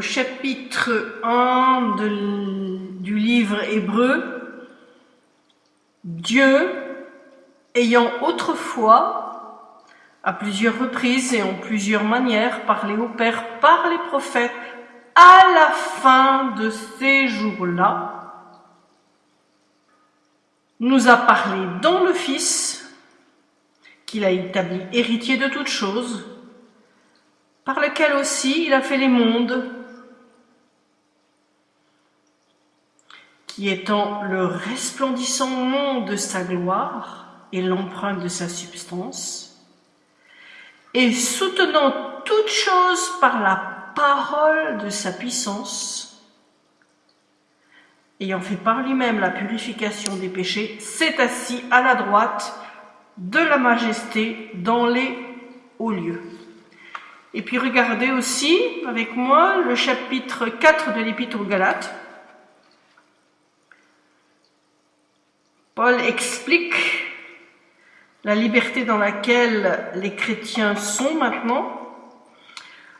au chapitre 1 de- du livre hébreu. Dieu, ayant autrefois, à plusieurs reprises et en plusieurs manières, parlé au Père par les prophètes, à la fin de ces jours-là, nous a parlé dans le Fils, qu'il a établi héritier de toutes choses, par lequel aussi il a fait les mondes, qui étant le resplendissant nom de sa gloire et l'empreinte de sa substance, et soutenant toutes choses par la parole de sa puissance, ayant fait par lui-même la purification des péchés, s'est assis à la droite de la majesté dans les hauts lieux. Et puis regardez aussi avec moi le chapitre 4 de l'Épître aux Galates. Paul explique la liberté dans laquelle les chrétiens sont maintenant.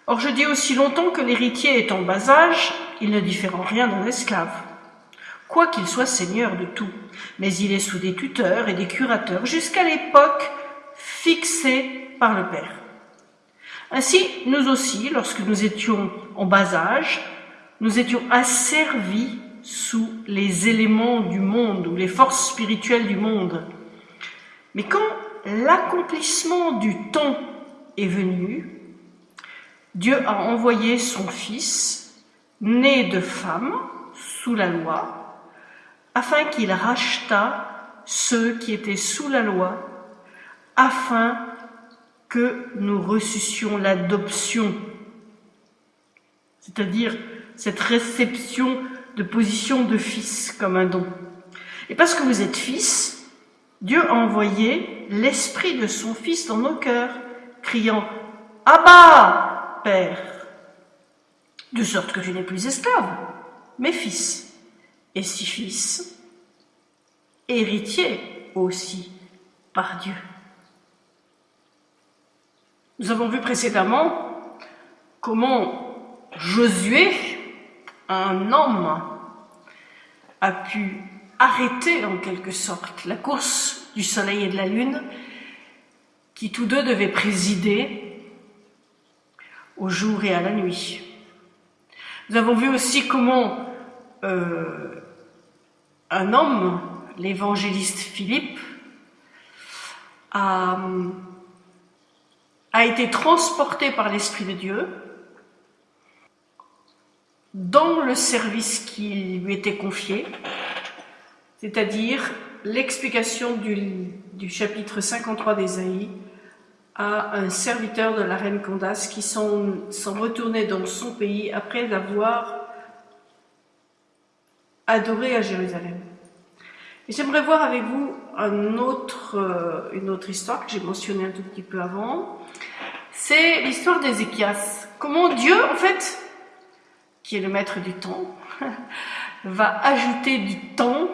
Or je dis aussi longtemps que l'héritier est en bas âge, il ne diffère en rien d'un esclave, quoiqu'il soit seigneur de tout, mais il est sous des tuteurs et des curateurs jusqu'à l'époque fixée par le Père. Ainsi, nous aussi, lorsque nous étions en bas âge, nous étions asservis sous les éléments du monde ou les forces spirituelles du monde. Mais quand l'accomplissement du temps est venu, Dieu a envoyé son Fils, né de femme, sous la loi, afin qu'il rachetât ceux qui étaient sous la loi, afin que nous reçussions l'adoption, c'est-à-dire cette réception de position de fils comme un don. Et parce que vous êtes fils, Dieu a envoyé l'esprit de son fils dans nos cœurs, criant Abba, Père, de sorte que tu n'es plus esclave, mais fils, et si fils, héritier aussi par Dieu. Nous avons vu précédemment comment Josué, un homme, a pu arrêter en quelque sorte la course du soleil et de la lune qui tous deux devaient présider au jour et à la nuit. Nous avons vu aussi comment euh, un homme, l'évangéliste Philippe, a, a été transporté par l'Esprit de Dieu dans le service qui lui était confié, c'est-à-dire l'explication du, chapitre 53 d'Ésaïe à un serviteur de la reine Candace qui s'en retournait dans son pays après avoir adoré à Jérusalem. J'aimerais voir avec vous euh, une autre histoire que j'ai mentionnée un tout petit peu avant. C'est l'histoire d'Ézéchias. Comment Dieu, en fait, qui est le maître du temps, va ajouter du temps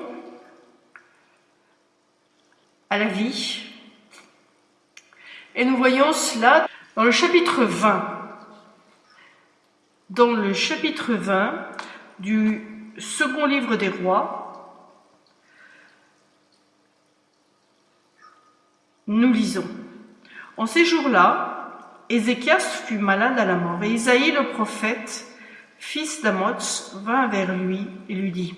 à la vie. Et nous voyons cela dans le chapitre 20. Dans le chapitre 20 du second livre des rois, nous lisons. En ces jours-là, Ézéchias fut malade à la mort, et Isaïe le prophète, fils d'Amoz, vint vers lui et lui dit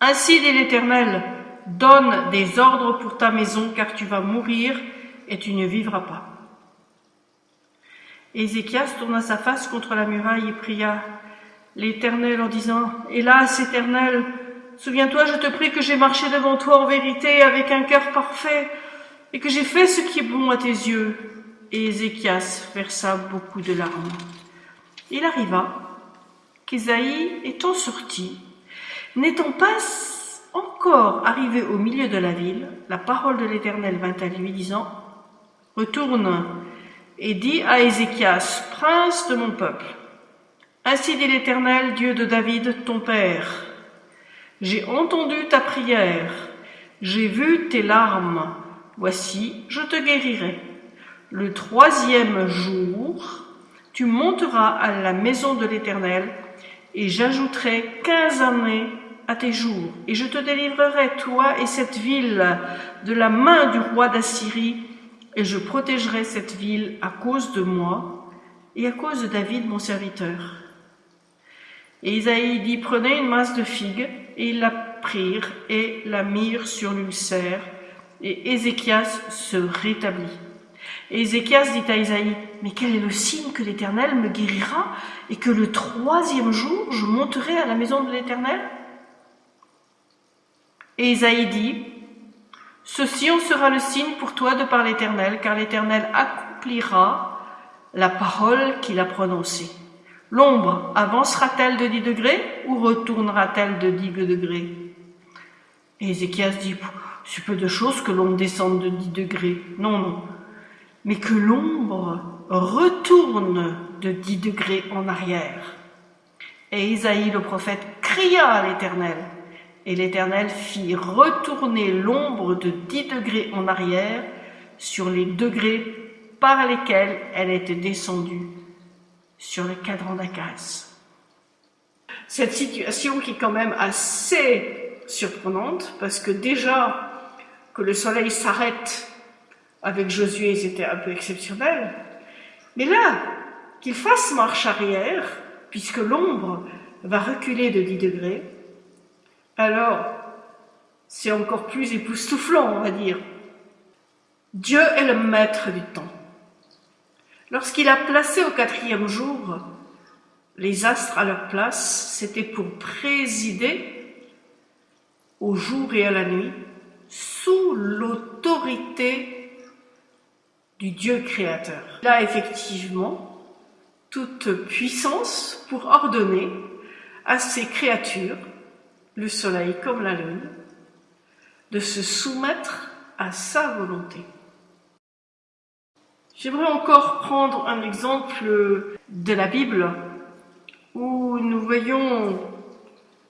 Ainsi dit l'Éternel, donne des ordres pour ta maison, car tu vas mourir et tu ne vivras pas. Ézéchias tourna sa face contre la muraille et pria l'Éternel en disant Hélas, Éternel, souviens-toi, je te prie que j'ai marché devant toi en vérité avec un cœur parfait et que j'ai fait ce qui est bon à tes yeux. Et Ézéchias versa beaucoup de larmes. Il arriva qu'Ésaïe étant sorti, n'étant pas encore arrivé au milieu de la ville, la parole de l'Éternel vint à lui, disant Retourne et dis à Ézéchias, prince de mon peuple, Ainsi dit l'Éternel, Dieu de David, ton père. J'ai entendu ta prière, j'ai vu tes larmes. Voici, je te guérirai. Le troisième jour, tu monteras à la maison de l'Éternel, et j'ajouterai quinze années à tes jours, et je te délivrerai, toi et cette ville, de la main du roi d'Assyrie, et je protégerai cette ville à cause de moi et à cause de David mon serviteur. Et Isaïe dit, prenez une masse de figues, et ils la prirent et la mirent sur l'ulcère, et Ézéchias se rétablit. Et Ézéchias dit à Isaïe, mais quel est le signe que l'Éternel me guérira, et que le troisième jour je monterai à la maison de l'Éternel? Et Isaïe dit, Ceci en sera le signe pour toi de par l'Éternel, car l'Éternel accomplira la parole qu'il a prononcée. L'ombre avancera-t-elle de 10 degrés ou retournera-t-elle de 10 degrés? Et Ézéchias dit, c'est peu de choses que l'ombre descende de 10 degrés. Non, non. Mais que l'ombre retourne de 10 degrés en arrière. Et Isaïe le prophète cria à l'Éternel. Et l'Éternel fit retourner l'ombre de 10 degrés en arrière sur les degrés par lesquels elle était descendue sur le cadran d'Akaz. Cette situation qui est quand même assez surprenante, parce que déjà que le soleil s'arrête avec Josué, c'était un peu exceptionnel. Mais là, qu'il fasse marche arrière, puisque l'ombre va reculer de 10 degrés, alors c'est encore plus époustouflant, on va dire. Dieu est le maître du temps. Lorsqu'il a placé au quatrième jour les astres à leur place, c'était pour présider au jour et à la nuit sous l'autorité du Dieu créateur. Il a effectivement toute puissance pour ordonner à ses créatures, le soleil comme la lune, de se soumettre à sa volonté. J'aimerais encore prendre un exemple de la Bible où nous voyons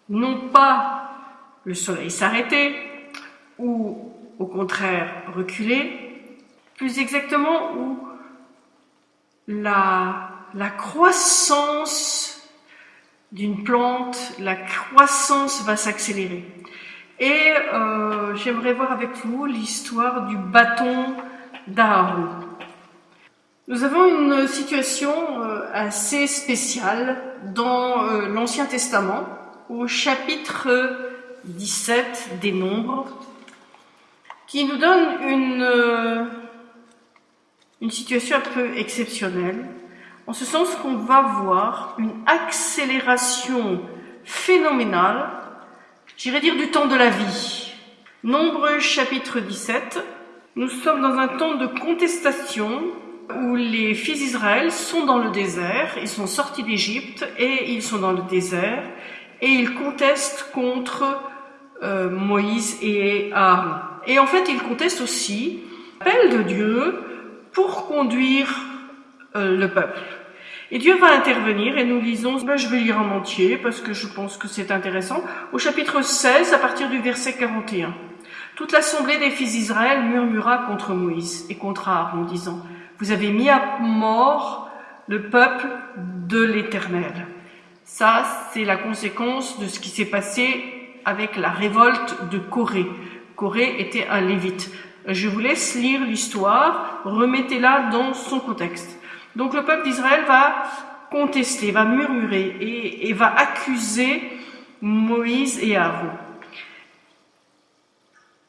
non pas le soleil s'arrêter ou au contraire reculer, plus exactement où la, croissance d'une plante, la croissance va s'accélérer. Et euh, j'aimerais voir avec vous l'histoire du bâton d'Aaron. Nous avons une situation euh, assez spéciale dans euh, l'Ancien Testament, au chapitre 17 des Nombres, qui nous donne une, une situation un peu exceptionnelle, en ce sens qu'on va voir une accélération phénoménale, j'irais dire du temps de la vie. Nombre chapitre 17, nous sommes dans un temps de contestation où les fils d'Israël sont dans le désert, ils sont sortis d'Égypte et ils sont dans le désert et ils contestent contre euh, Moïse et Aaron. Et en fait, ils contestent aussi l'appel de Dieu pour conduire euh, le peuple. Et Dieu va intervenir et nous lisons, ben, je vais lire en entier parce que je pense que c'est intéressant, au chapitre 16 à partir du verset 41. Toute l'assemblée des fils d'Israël murmura contre Moïse et contre Aaron, disant, vous avez mis à mort le peuple de l'Éternel. Ça, c'est la conséquence de ce qui s'est passé avec la révolte de Corée. Corée était un lévite. Je vous laisse lire l'histoire, remettez-la dans son contexte. Donc le peuple d'Israël va contester, va murmurer et, va accuser Moïse et Aaron.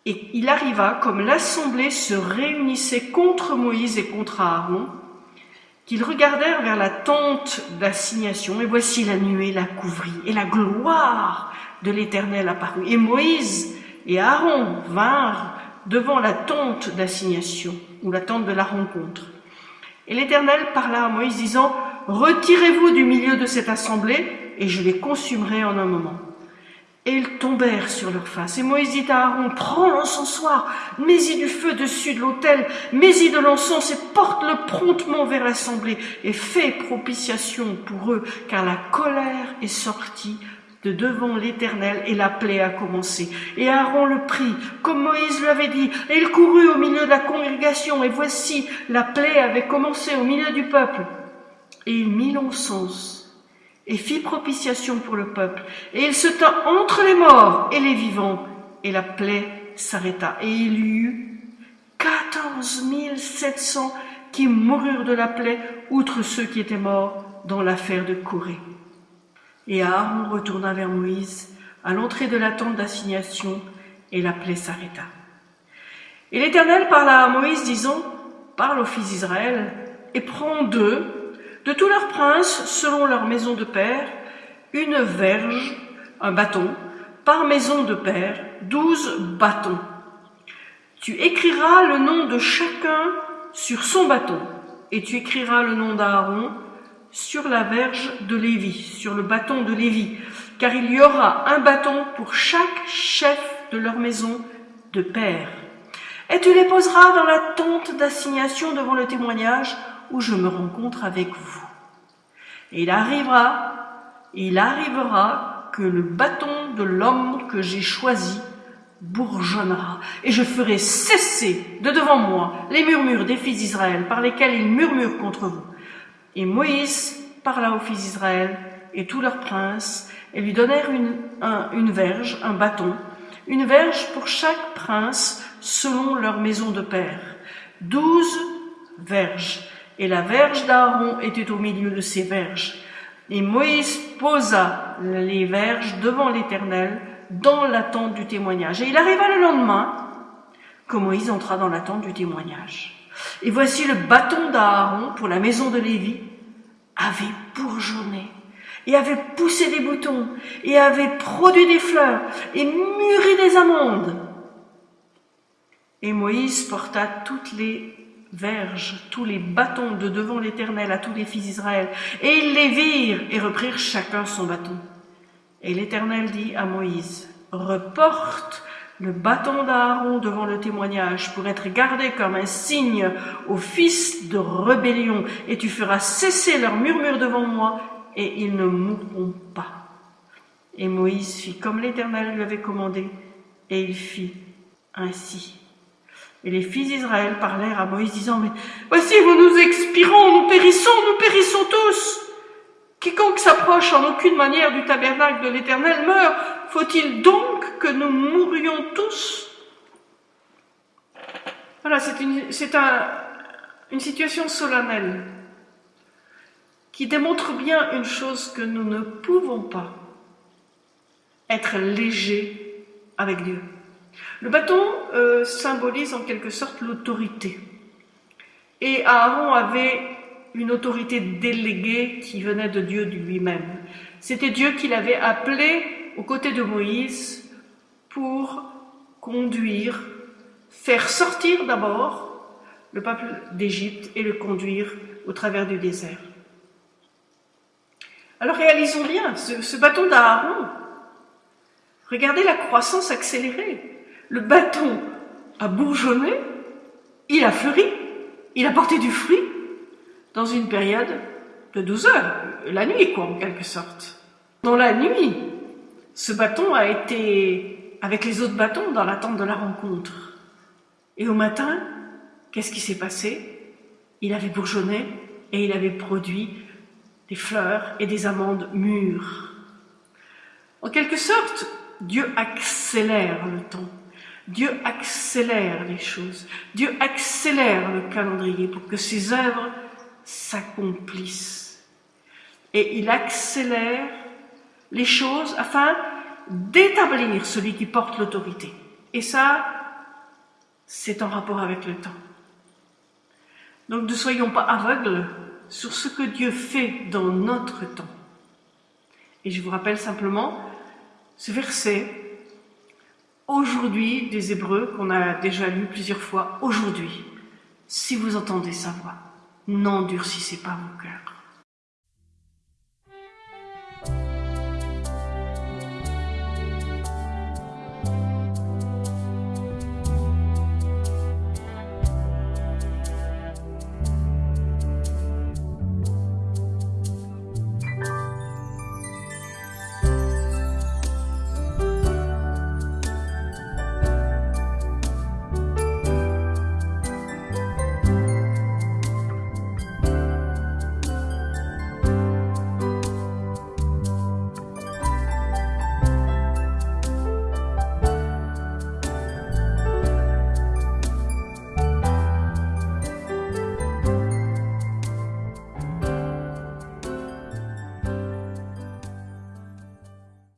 Et il arriva, comme l'assemblée se réunissait contre Moïse et contre Aaron, qu'ils regardèrent vers la tente d'assignation, et voici la nuée la couvrit, et la gloire de l'Éternel apparut. Et Moïse et Aaron vinrent devant la tente d'assignation, ou la tente de la rencontre. Et l'Éternel parla à Moïse, disant, Retirez-vous du milieu de cette assemblée, et je les consumerai en un moment. Et ils tombèrent sur leur face. Et Moïse dit à Aaron, prends l'encensoir, mets-y du feu dessus de l'autel, mets-y de l'encens et porte-le promptement vers l'assemblée et fais propitiation pour eux, car la colère est sortie de devant l'Éternel et la plaie a commencé. Et Aaron le prit, comme Moïse lui avait dit, et il courut au milieu de la congrégation, et voici, la plaie avait commencé au milieu du peuple. Et il mit l'encens et fit propitiation pour le peuple. Et il se tint entre les morts et les vivants, et la plaie s'arrêta. Et il y eut quatorze mille sept cents qui moururent de la plaie, outre ceux qui étaient morts dans l'affaire de Corée. Et Aaron retourna vers Moïse à l'entrée de la tente d'assignation, et la plaie s'arrêta. Et l'Éternel parla à Moïse, disant, Parle aux fils d'Israël, et prends d'eux, de tous leurs princes, selon leur maison de père, une verge, un bâton, par maison de père, douze bâtons. Tu écriras le nom de chacun sur son bâton, et tu écriras le nom d'Aaron sur la verge de Lévi, sur le bâton de Lévi, car il y aura un bâton pour chaque chef de leur maison de père. Et tu les poseras dans la tente d'assignation devant le témoignage où je me rencontre avec vous. Et il arrivera, il arrivera que le bâton de l'homme que j'ai choisi bourgeonnera, et je ferai cesser de devant moi les murmures des fils d'Israël par lesquels ils murmurent contre vous. Et Moïse parla aux fils d'Israël et tous leurs princes, et lui donnèrent une, verge, un bâton, une verge pour chaque prince selon leur maison de père, douze verges, et la verge d'Aaron était au milieu de ces verges. Et Moïse posa les verges devant l'Éternel dans la tente du témoignage. Et il arriva le lendemain que Moïse entra dans la tente du témoignage. Et voici le bâton d'Aaron pour la maison de Lévi avait bourgeonné et avait poussé des boutons et avait produit des fleurs et mûri des amandes. Et Moïse porta toutes les verges, tous les bâtons de devant l'Éternel à tous les fils d'Israël. Et ils les virent et reprirent chacun son bâton. Et l'Éternel dit à Moïse, reporte le bâton d'Aaron devant le témoignage pour être gardé comme un signe aux fils de rébellion, et tu feras cesser leurs murmures devant moi, et ils ne mourront pas. Et Moïse fit comme l'Éternel lui avait commandé, et il fit ainsi. Et les fils d'Israël parlèrent à Moïse, disant, Mais voici, vous nous expirons, nous périssons, nous périssons tous. Quiconque s'approche en aucune manière du tabernacle de l'Éternel meurt. Faut-il donc que nous mourions tous Voilà, c'est une, un, une situation solennelle qui démontre bien une chose que nous ne pouvons pas être légers avec Dieu. Le bâton euh, symbolise en quelque sorte l'autorité. Et Aaron avait une autorité déléguée qui venait de Dieu lui-même. C'était Dieu qui l'avait appelé aux côtés de Moïse pour conduire, faire sortir d'abord le peuple d'Égypte et le conduire au travers du désert. Alors réalisons bien, ce, bâton d'Aaron, regardez la croissance accélérée le bâton a bourgeonné, il a fleuri, il a porté du fruit dans une période de 12 heures, la nuit quoi en quelque sorte. Dans la nuit, ce bâton a été avec les autres bâtons dans l'attente de la rencontre. Et au matin, qu'est-ce qui s'est passé? Il avait bourgeonné et il avait produit des fleurs et des amandes mûres. En quelque sorte, Dieu accélère le temps. Dieu accélère les choses. Dieu accélère le calendrier pour que ses œuvres s'accomplissent. Et il accélère les choses afin d'établir celui qui porte l'autorité. Et ça, c'est en rapport avec le temps. Donc ne soyons pas aveugles sur ce que Dieu fait dans notre temps. Et je vous rappelle simplement ce verset aujourd'hui des Hébreux qu'on a déjà lu plusieurs fois, aujourd'hui, si vous entendez sa voix, n'endurcissez pas vos cœurs.